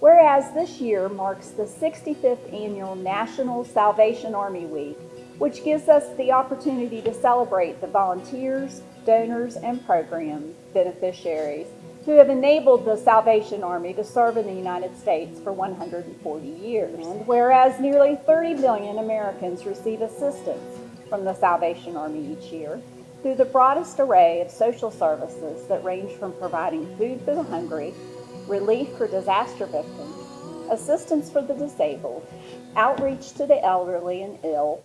Whereas this year marks the 65th annual National Salvation Army Week, which gives us the opportunity to celebrate the volunteers, donors, and program beneficiaries who have enabled the Salvation Army to serve in the United States for 140 years. And whereas nearly 30 million Americans receive assistance from the Salvation Army each year through the broadest array of social services that range from providing food for the hungry, relief for disaster victims, assistance for the disabled, outreach to the elderly and ill,